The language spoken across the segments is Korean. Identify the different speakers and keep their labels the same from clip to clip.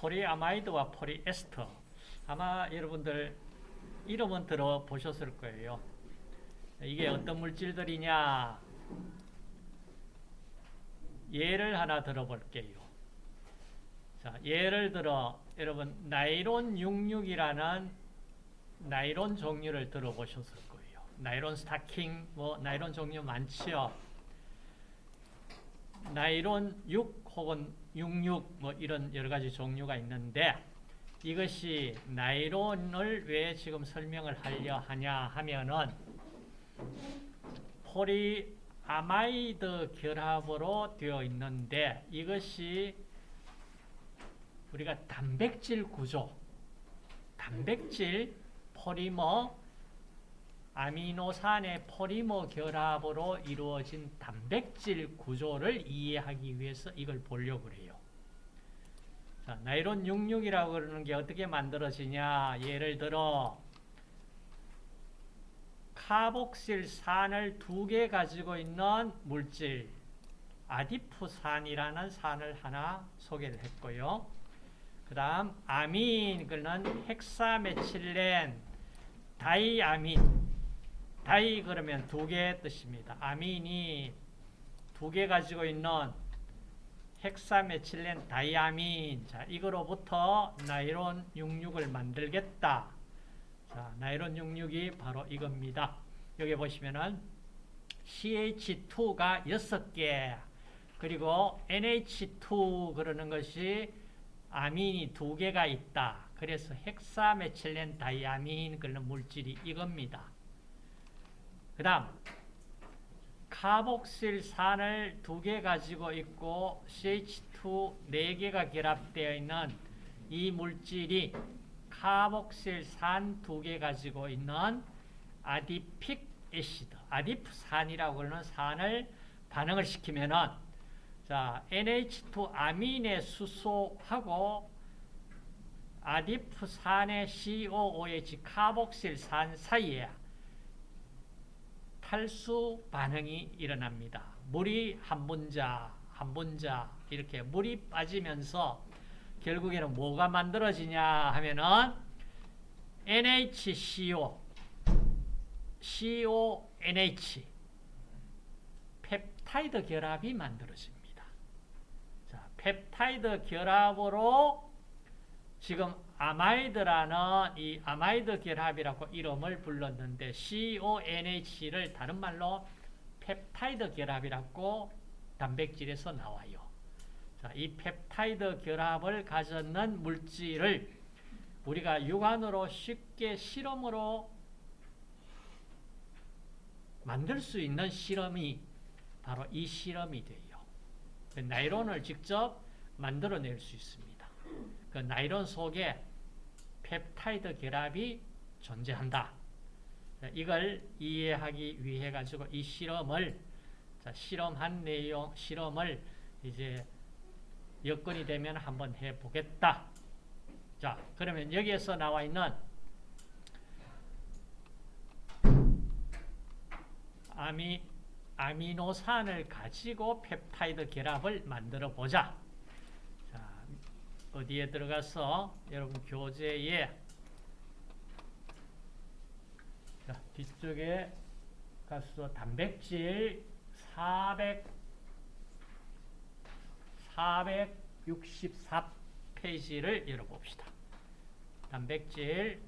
Speaker 1: 폴리아마이드와 폴리에스터. 아마 여러분들 이름은 들어보셨을 거예요. 이게 어떤 물질들이냐? 예를 하나 들어볼게요. 자, 예를 들어 여러분 나일론 66이라는 나일론 종류를 들어보셨을 거예요. 나일론 스타킹, 뭐 나일론 종류 많지요. 나일론 6 혹은 66 뭐 이런 여러 가지 종류가 있는데 이것이 나일론을 왜 지금 설명을 하려 하냐 하면은 폴리아마이드 결합으로 되어 있는데 이것이 우리가 단백질 구조, 단백질 폴리머, 아미노산의 폴리머 결합으로 이루어진 단백질 구조를 이해하기 위해서 이걸 보려고 그래요. 자, 나일론 66이라고 그러는 게 어떻게 만들어지냐? 예를 들어 카복실산을 두 개 가지고 있는 물질 아디프산이라는 산을 하나 소개를 했고요. 그 다음 아민, 그는 헥사메칠렌, 다이아민 다이 그러면 두개 뜻입니다. 아민이 두 개 가지고 있는 헥사메칠렌 다이아민 자 이거로부터 나일론 66을 만들겠다. 자 나일론 66이 바로 이겁니다. 여기 보시면은 CH2가 6개 그리고 NH2 그러는 것이 아민이 두 개가 있다. 그래서 헥사메칠렌 다이아민 그런 물질이 이겁니다. 그 다음 카복실산을 두 개 가지고 있고 CH2 네 개가 결합되어 있는 이 물질이 카복실산 두 개 가지고 있는 아디픽 애시드, 아디프산이라고 그러는 산을 반응을 시키면은 자, NH2 아민의 수소하고 아디프산의 COOH 카복실산 사이에 탈수 반응이 일어납니다. 물이 한 분자, 한 분자 이렇게 물이 빠지면서 결국에는 뭐가 만들어지냐 하면은 NHCO, CONH 펩타이드 결합이 만들어집니다. 자, 펩타이드 결합으로 지금 아마이드라는 이 아마이드 결합이라고 이름을 불렀는데 CONH를 다른 말로 펩타이드 결합이라고 단백질에서 나와요. 자, 이 펩타이드 결합을 가졌는 물질을 우리가 육안으로 쉽게 실험으로 만들 수 있는 실험이 바로 이 실험이 돼요. 나일론을 직접 만들어낼 수 있습니다. 그 나일론 속에 펩타이드 결합이 존재한다. 이걸 이해하기 위해 가지고 이 실험을 자, 실험한 내용 실험을 이제 여건이 되면 한번 해 보겠다. 자, 그러면 여기에서 나와 있는 아미 아미노산을 가지고 펩타이드 결합을 만들어 보자. 어디에 들어가서 여러분 교재에 자, 뒤쪽에 가서 단백질 400 464페이지를 열어봅시다. 단백질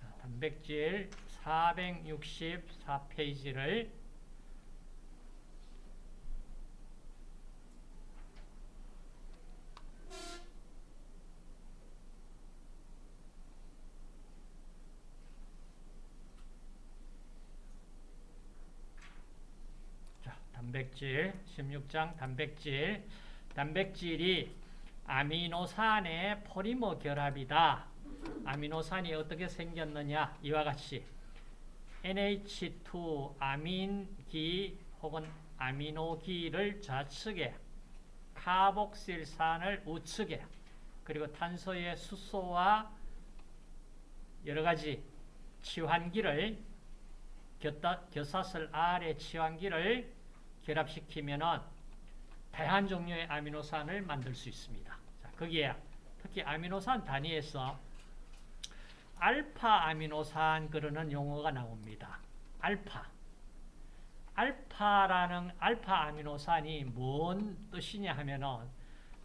Speaker 1: 자, 단백질 464페이지를 단백질 16장 단백질 단백질이 아미노산의 포리머 결합이다. 아미노산이 어떻게 생겼느냐 이와 같이 NH2 아민기 혹은 아미노기를 좌측에 카복실산을 우측에 그리고 탄소의 수소와 여러 가지 치환기를 겨사슬 아래 치환기를 결합시키면은 다양한 종류의 아미노산을 만들 수 있습니다. 자, 거기에 특히 아미노산 단위에서 알파 아미노산 그러는 용어가 나옵니다. 알파. 알파라는 알파 아미노산이 뭔 뜻이냐 하면은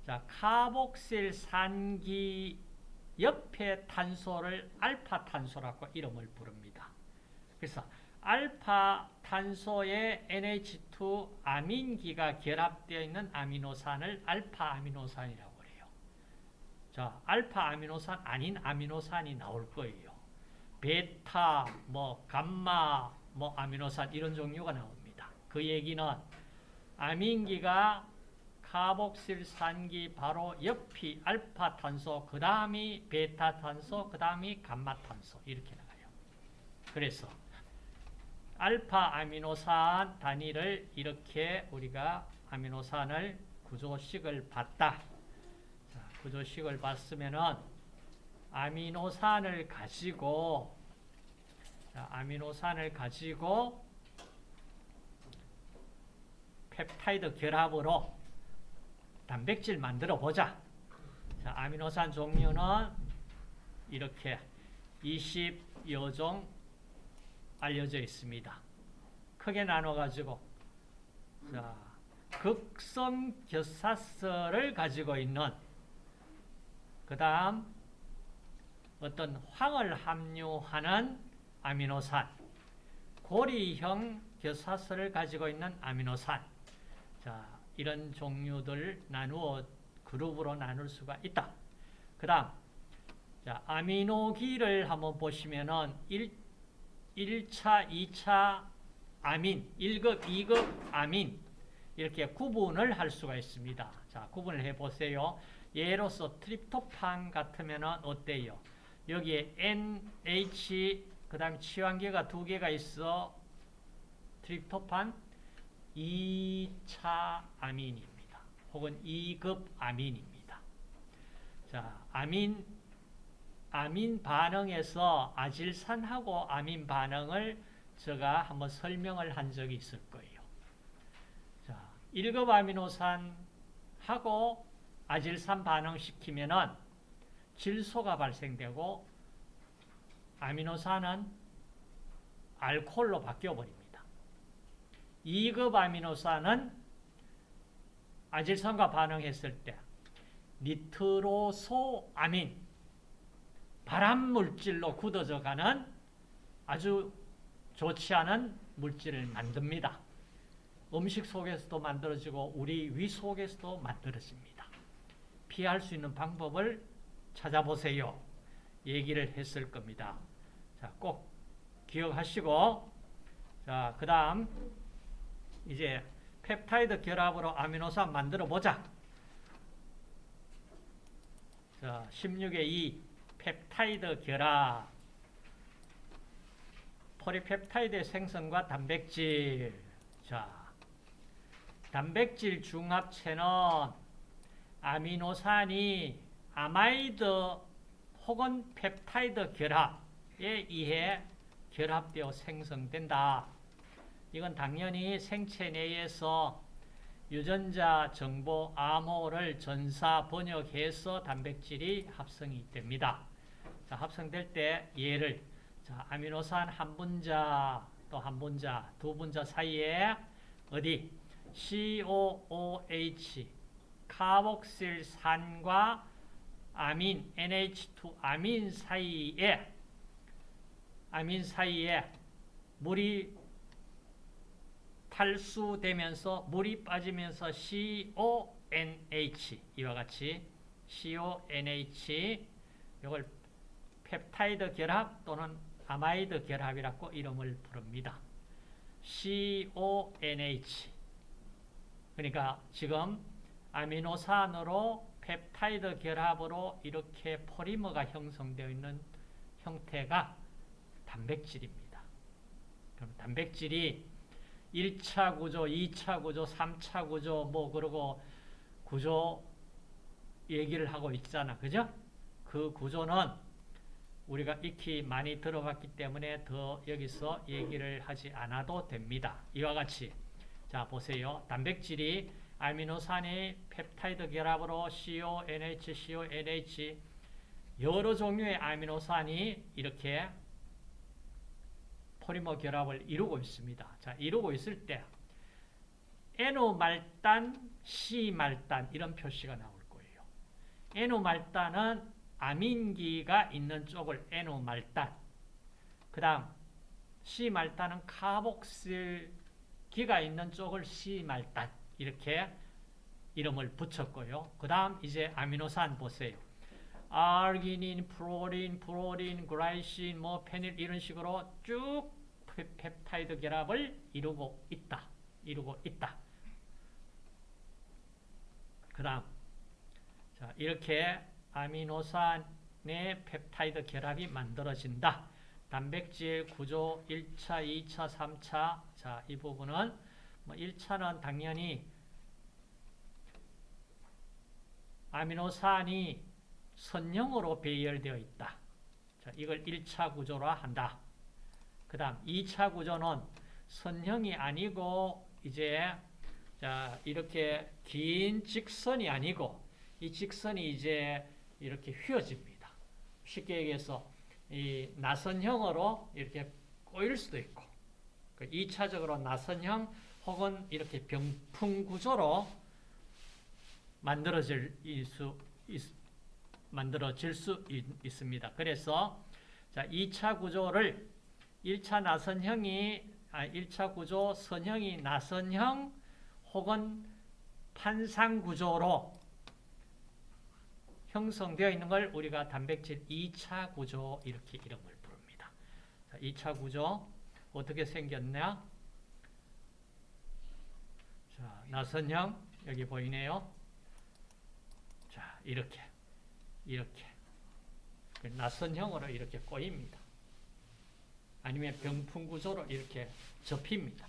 Speaker 1: 자, 카복실 산기 옆에 탄소를 알파 탄소라고 이름을 부릅니다. 그래서 알파 탄소에 NH2 아민기가 결합되어 있는 아미노산을 알파 아미노산이라고 해요. 자, 알파 아미노산 아닌 아미노산이 나올 거예요. 베타, 뭐 감마, 뭐 아미노산 이런 종류가 나옵니다. 그 얘기는 아민기가 카복실산기 바로 옆이 알파 탄소, 그 다음이 베타 탄소, 그 다음이 감마 탄소 이렇게 나가요. 그래서 알파 아미노산 단위를 이렇게 우리가 아미노산을 구조식을 봤다. 자, 구조식을 봤으면은 아미노산을 가지고 자, 아미노산을 가지고 펩타이드 결합으로 단백질 만들어 보자. 자, 아미노산 종류는 이렇게 20여 종 알려져 있습니다. 크게 나눠 가지고 자, 극성 결사슬을 가지고 있는 그 다음 어떤 황을 함유하는 아미노산, 고리형 결사슬을 가지고 있는 아미노산. 자, 이런 종류들 나누어 그룹으로 나눌 수가 있다. 그 다음, 자, 아미노기를 한번 보시면은 1, 1차, 2차 아민, 1급, 2급 아민, 이렇게 구분을 할 수가 있습니다. 자, 구분을 해 보세요. 예로서 트립토판 같으면은 어때요? 여기에 NH, 그 다음 치환계가 두 개가 있어. 트립토판 2차 아민입니다. 혹은 2급 아민입니다. 자, 아민, 아민 반응에서 아질산하고 아민 반응을 제가 한번 설명을 한 적이 있을 거예요. 자, 1급 아미노산하고 아질산 반응시키면은 질소가 발생되고 아미노산은 알코올로 바뀌어 버립니다. 2급 아미노산은 아질산과 반응했을 때 니트로소아민 발암물질로 굳어져 가는 아주 좋지 않은 물질을 만듭니다. 음식 속에서도 만들어지고 우리 위 속에서도 만들어집니다. 피할 수 있는 방법을 찾아보세요. 얘기를 했을 겁니다. 자, 꼭 기억하시고 자, 그 다음 이제 펩타이드 결합으로 아미노산 만들어 보자. 자, 16의 2 펩타이드 결합 폴리펩타이드 생성과 단백질 자, 단백질 중합체는 아미노산이 아마이드 혹은 펩타이드 결합에 의해 결합되어 생성된다. 이건 당연히 생체 내에서 유전자 정보 암호를 전사 번역해서 단백질이 합성이 됩니다. 자, 합성될 때 얘를 자, 아미노산 한 분자 또 한 분자, 두 분자 사이에 어디? COOH 카복실산과 아민 NH2 아민 사이에 아민 사이에 물이 탈수되면서 물이 빠지면서 CONH 이와 같이 CONH 이걸 펩타이드 결합 또는 아마이드 결합이라고 이름을 부릅니다. CONH 그러니까 지금 아미노산으로 펩타이드 결합으로 이렇게 포리머가 형성되어 있는 형태가 단백질입니다. 그럼 단백질이 1차 구조, 2차 구조, 3차 구조 뭐 그러고 구조 얘기를 하고 있잖아. 그죠? 그 구조는 우리가 익히 많이 들어봤기 때문에 더 여기서 얘기를 하지 않아도 됩니다. 이와 같이 자, 보세요. 단백질이 아미노산의 펩타이드 결합으로 CO, NH, CO, NH 여러 종류의 아미노산이 이렇게 포리머 결합을 이루고 있습니다. 자, 이루고 있을 때 N오말단, C말단 이런 표시가 나올 거예요. N오말단은 아민기가 있는 쪽을 N오말단 그 다음 C말단은 카복실기가 있는 쪽을 C말단 이렇게 이름을 붙였고요. 그 다음 이제 아미노산 보세요. 아르기닌, 프롤린, 프롤린, 글라이신, 뭐 페닐 이런 식으로 쭉 펩타이드 결합을 이루고 있다. 이루고 있다. 그 다음 자, 이렇게 아미노산의 펩타이드 결합이 만들어진다. 단백질 구조 1차, 2차, 3차 자, 이 부분은 뭐 1차는 당연히 아미노산이 선형으로 배열되어 있다. 자, 이걸 1차 구조라 한다. 그 다음 2차 구조는 선형이 아니고 이제 자, 이렇게 긴 직선이 아니고 이 직선이 이제 이렇게 휘어집니다. 쉽게 얘기해서 이 나선형으로 이렇게 꼬일 수도 있고 2차적으로 그 나선형 혹은 이렇게 병풍 구조로 만들어질 수 있, 만들어질 수 있, 습니다 그래서 자, 2차 구조를 1차 나선형이 아, 1차 구조 선형이 나선형 혹은 판상 구조로 형성되어 있는 걸 우리가 단백질 2차 구조 이렇게 이름을 부릅니다. 자, 2차 구조 어떻게 생겼냐? 자, 나선형 여기 보이네요. 자, 이렇게 이렇게 그 나선형으로 이렇게 꼬입니다. 아니면 병풍 구조로 이렇게 접힙니다.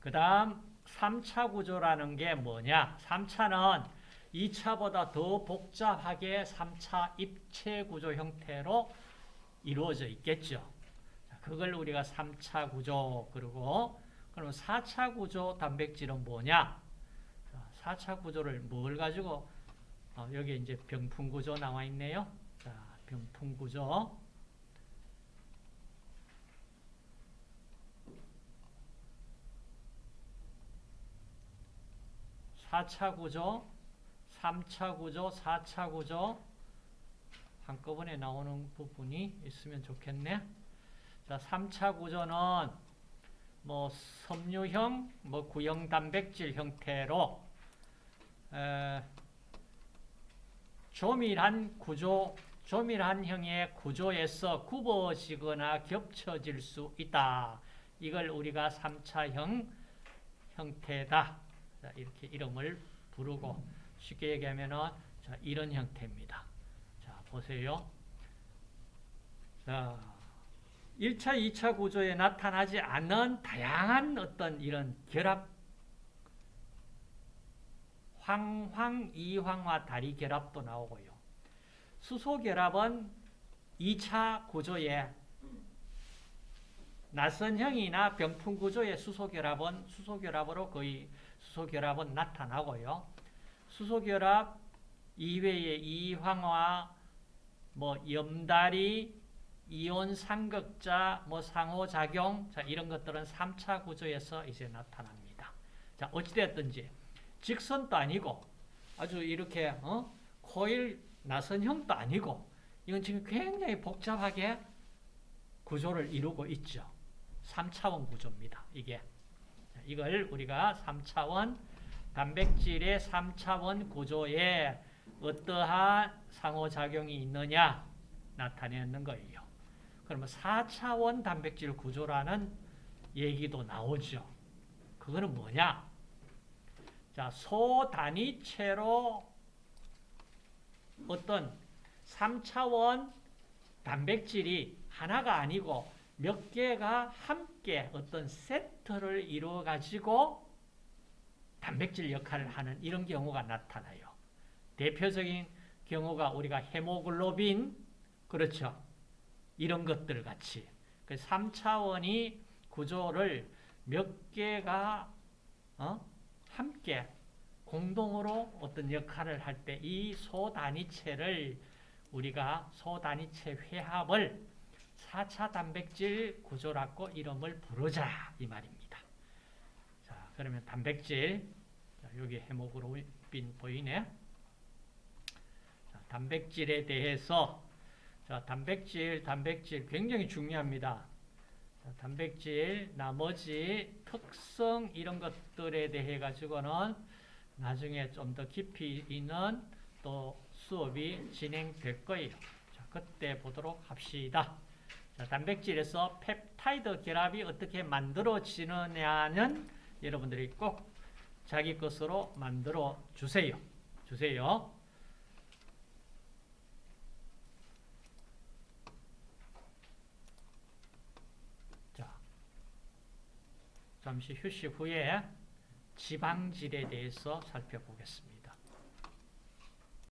Speaker 1: 그 다음 3차 구조라는 게 뭐냐? 3차는 2차보다 더 복잡하게 3차 입체 구조 형태로 이루어져 있겠죠. 그걸 우리가 3차 구조 그리고 그럼 4차 구조 단백질은 뭐냐? 4차 구조를 뭘 가지고 어, 여기 이제 병풍 구조 나와 있네요. 자, 병풍 구조. 4차 구조, 3차 구조, 4차 구조 한꺼번에 나오는 부분이 있으면 좋겠네. 자, 3차 구조는 뭐 섬유형, 뭐 구형 단백질 형태로 에, 조밀한 구조, 조밀한 형의 구조에서 굽어지거나 겹쳐질 수 있다. 이걸 우리가 3차형 형태다. 자, 이렇게 이름을 부르고 쉽게 얘기하면은 자, 이런 형태입니다. 자, 보세요. 자, 1차, 2차 구조에 나타나지 않는 다양한 어떤 이런 결합 황황, 이황화 다리 결합도 나오고요. 수소 결합은 2차 구조에 나선형이나 병풍 구조의 수소 결합은 수소 결합으로 거의 수소 결합은 나타나고요. 수소 결합 이외에 이황화, 뭐 염다리, 이온 삼극자, 뭐 상호작용, 자, 이런 것들은 3차 구조에서 이제 나타납니다. 자, 어찌되었든지, 직선도 아니고, 아주 이렇게, 어? 코일 나선형도 아니고, 이건 지금 굉장히 복잡하게 구조를 이루고 있죠. 3차원 구조입니다. 이게. 이걸 우리가 3차원 단백질의 3차원 구조에 어떠한 상호작용이 있느냐 나타내는 거예요. 그러면 4차원 단백질 구조라는 얘기도 나오죠. 그거는 뭐냐? 자, 소단위체로 어떤 3차원 단백질이 하나가 아니고 몇 개가 함께 어떤 세트를 이루어 가지고 단백질 역할을 하는 이런 경우가 나타나요. 대표적인 경우가 우리가 헤모글로빈 그렇죠. 이런 것들 같이 그 3차원이 구조를 몇 개가 어? 함께 공동으로 어떤 역할을 할 때 이 소단위체를 우리가 소단위체 회합을 4차 단백질 구조라고 이름을 부르자 이 말입니다. 자, 그러면 단백질 자, 여기 해목으로 빈 보이네. 자, 단백질에 대해서 자, 단백질, 단백질 굉장히 중요합니다. 자, 단백질, 나머지 특성 이런 것들에 대해 가지고는 나중에 좀 더 깊이 있는 또 수업이 진행될 거예요. 자, 그때 보도록 합시다. 자, 단백질에서 펩타이드 결합이 어떻게 만들어지느냐는 여러분들이 꼭 자기 것으로 만들어 주세요. 주세요. 자, 잠시 휴식 후에 지방질에 대해서 살펴보겠습니다.